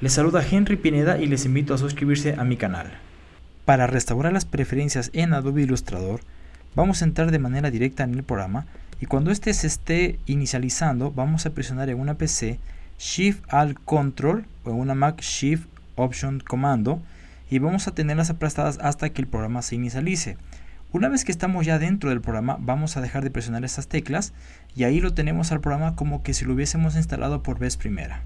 Les saluda Henry Pineda y les invito a suscribirse a mi canal. Para restaurar las preferencias en Adobe Illustrator, vamos a entrar de manera directa en el programa y cuando este se esté inicializando, vamos a presionar en una PC Shift Alt Control o en una Mac Shift Option Comando y vamos a tenerlas aplastadas hasta que el programa se inicialice. Una vez que estamos ya dentro del programa, vamos a dejar de presionar estas teclas y ahí lo tenemos al programa como que si lo hubiésemos instalado por vez primera.